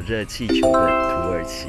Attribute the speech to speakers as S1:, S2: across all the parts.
S1: 热气球的土耳其。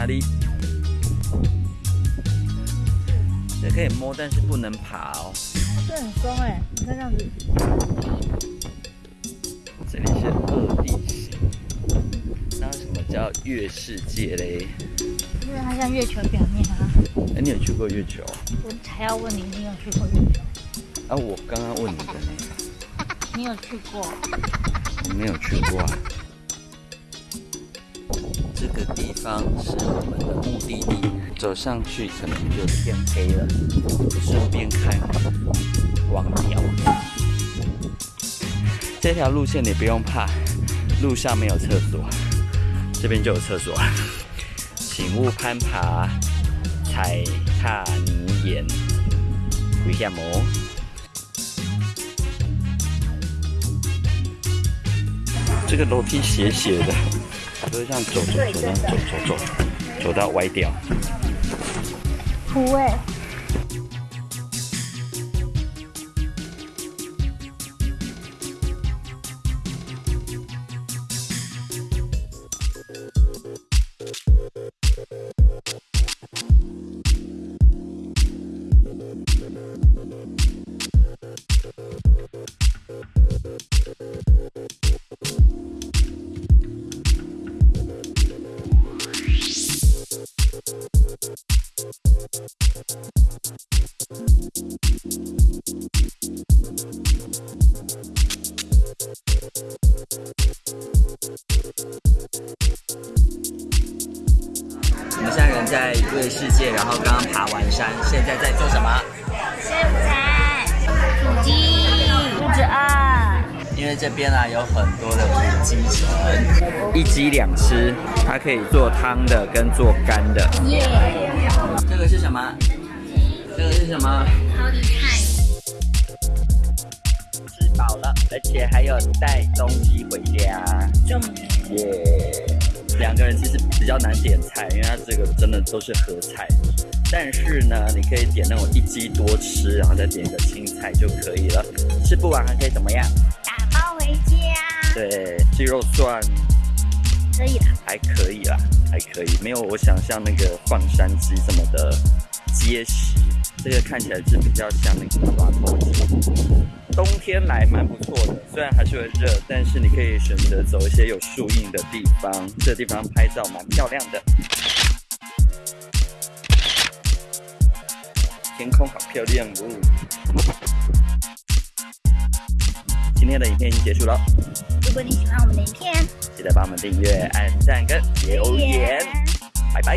S1: 哪里？这可以摸，但是不能爬哦。
S2: 这很松哎，你看这样子，
S1: 这里是二地形。那为什么叫月世界嘞？
S2: 因为它像月球表面啊。
S1: 哎，你有去过月球？
S2: 我才要问你，你有去过月球？
S1: 啊，我刚刚问你的呢，
S2: 你有去过？
S1: 我没有去过啊。这个地方是我们的目的地，走上去可能就天黑了，顺便看王鸟。这条路线你不用怕，路上没有厕所，这边就有厕所。请勿攀爬、踩踏泥岩，危险哦。这个楼梯斜斜的，就是这样走走走，走走走，走到歪掉。
S2: 土哎，
S1: 在人在月世界，然后刚刚爬完山，现在在做什么？
S2: 吃午餐，土鸡，肚子饿。
S1: 因为这边啊有很多的土鸡城，一鸡两吃，它可以做汤的跟做干的。
S2: 耶，
S1: 这个是什么？这个是什么？
S2: 好厉害！
S1: 吃饱了，而且还有带东西回家。
S2: 重
S1: 耶、两个人其实比较难点菜，因为它这个真的都是合菜。但是呢，你可以点那种一鸡多吃，然后再点一个青菜就可以了。吃不完还可以怎么样？
S2: 打包回家，
S1: 对，鸡肉蒜
S2: 可以啦。
S1: 还可以啦，还可以，没有我想象那个放山鸡这么的结实。这个看起来是比较像那个抓头鸡。冬天来蛮不错的，虽然还是会热，但是你可以选择走一些有树荫的地方，这地方拍照蛮漂亮的。天空好漂亮哦！今天的影片已经结束了，
S2: 如果你喜欢我们的影片，
S1: 记得帮我们订阅、按赞跟留言，拜拜。